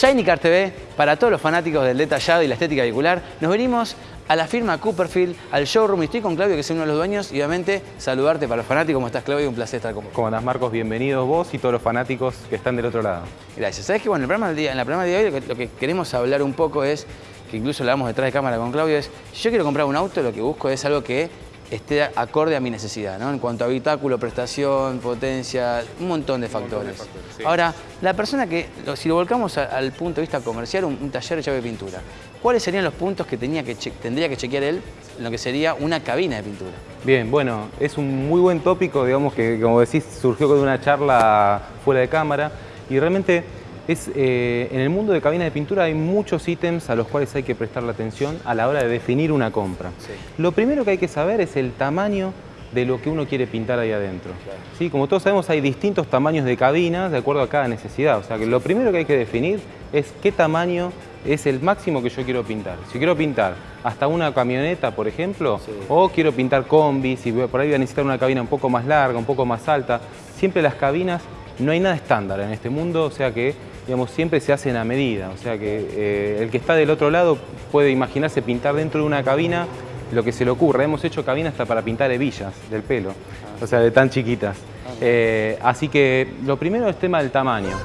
Shiny Car TV, para todos los fanáticos del detallado y la estética vehicular, nos venimos a la firma Cooperfield, al showroom, y estoy con Claudio, que es uno de los dueños, y obviamente saludarte para los fanáticos. ¿Cómo estás, Claudio? Un placer estar con vos. ¿Cómo andás, Marcos? Bienvenidos vos y todos los fanáticos que están del otro lado. Gracias. Sabes que bueno, el programa del día, en el programa de hoy lo que, lo que queremos hablar un poco es, que incluso lo hablamos detrás de cámara con Claudio, es, si yo quiero comprar un auto, lo que busco es algo que esté acorde a mi necesidad, ¿no? En cuanto a habitáculo, prestación, potencia, un montón de factores. factores, sí. Ahora, la persona que, lo- si lo volcamos a- al punto de vista comercial, un, un taller de llave de pintura, ¿cuáles serían los puntos que, tenía que tendría que chequear él en lo que sería una cabina de pintura? Bien, bueno, es un muy buen tópico, digamos que como decís, surgió de una charla fuera de cámara y realmente es, eh, en el mundo de cabina de pintura hay muchos ítems a los cuales hay que prestarle atención a la hora de definir una compra. Sí. Lo primero que hay que saber es el tamaño de lo que uno quiere pintar ahí adentro. Sí, como todos sabemos hay distintos tamaños de cabinas de acuerdo a cada necesidad, o sea que lo primero que hay que definir es qué tamaño es el máximo que yo quiero pintar. Si quiero pintar hasta una camioneta, por ejemplo, Sí. o quiero pintar combis y por ahí voy a necesitar una cabina un poco más larga, un poco más alta, siempre las cabinas, no hay nada estándar en este mundo, o sea que digamos, siempre se hacen a medida, o sea que eh, el que está del otro lado puede imaginarse pintar dentro de una cabina lo que se le ocurra. Hemos hecho cabinas hasta para pintar hebillas del pelo, o sea, de tan chiquitas. Eh, así que lo primero es tema del tamaño.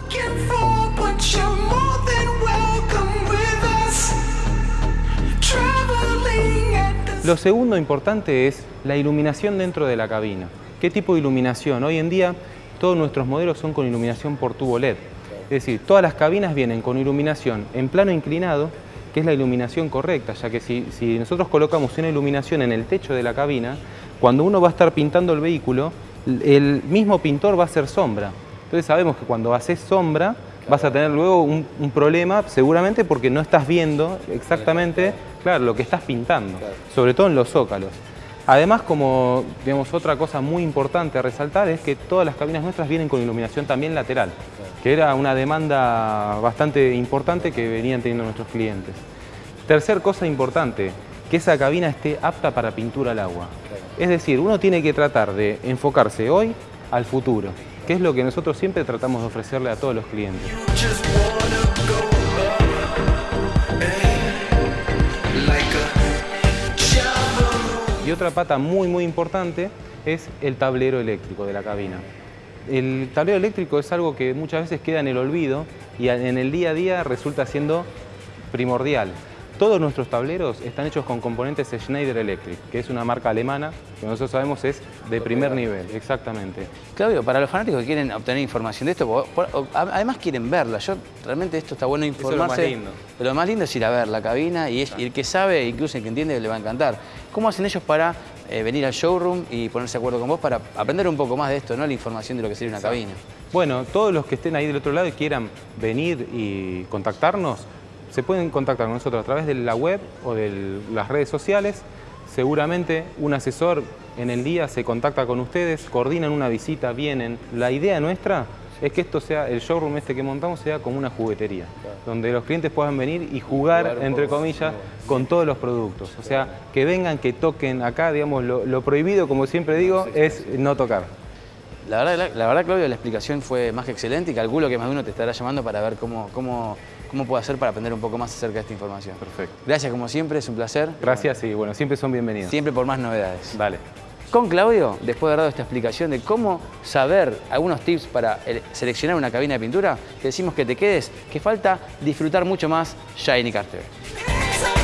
Lo segundo importante es la iluminación dentro de la cabina. ¿Qué tipo de iluminación? Hoy en día todos nuestros modelos son con iluminación por tubo LED. Es decir, todas las cabinas vienen con iluminación en plano inclinado, que es la iluminación correcta, ya que si, si nosotros colocamos una iluminación en el techo de la cabina, cuando uno va a estar pintando el vehículo, el mismo pintor va a hacer sombra. Entonces sabemos que cuando haces sombra vas a tener luego un, un problema seguramente porque no estás viendo exactamente claro, lo que estás pintando, sobre todo en los zócalos. Además, como digamos, otra cosa muy importante a resaltar es que todas las cabinas nuestras vienen con iluminación también lateral, que era una demanda bastante importante que venían teniendo nuestros clientes. Tercer cosa importante, que esa cabina esté apta para pintura al agua. Es decir, uno tiene que tratar de enfocarse hoy al futuro, que es lo que nosotros siempre tratamos de ofrecerle a todos los clientes. Otra pata muy muy importante es el tablero eléctrico de la cabina. El tablero eléctrico es algo que muchas veces queda en el olvido y en el día a día resulta siendo primordial. Todos nuestros tableros están hechos con componentes Schneider Electric, que es una marca alemana que nosotros sabemos es de primer nivel, exactamente. Claudio, para los fanáticos que quieren obtener información de esto, además quieren verla, yo realmente esto está bueno es lo informarse. más lindo. Pero lo más lindo es ir a ver la cabina y, es- y el que sabe, incluso el que entiende, le va a encantar. ¿Cómo hacen ellos para eh, venir al showroom y ponerse de acuerdo con vos para aprender un poco más de esto, no la información de lo que sería una cabina? Bueno, todos los que estén ahí del otro lado y quieran venir y contactarnos, se pueden contactar con nosotros a través de la web o de las redes sociales. Seguramente un asesor en el día se contacta con ustedes, coordinan una visita, vienen. La idea nuestra es que esto sea, el showroom este que montamos sea como una juguetería, donde los clientes puedan venir y jugar, entre comillas, con todos los productos. O sea, que vengan, que toquen acá, digamos, lo, lo prohibido, como siempre digo, es no tocar. La verdad, la, la verdad, Claudio, la explicación fue más que excelente y calculo que más de uno te estará llamando para ver cómo, cómo, cómo puedo hacer para aprender un poco más acerca de esta información. Perfecto. Gracias como siempre, es un placer. Gracias y bueno, siempre son bienvenidos. Siempre por más novedades. Dale. Con Claudio, después de haber dado esta explicación de cómo saber algunos tips para el- seleccionar una cabina de pintura, te decimos que te quedes, que falta disfrutar mucho más Shiny Car TV.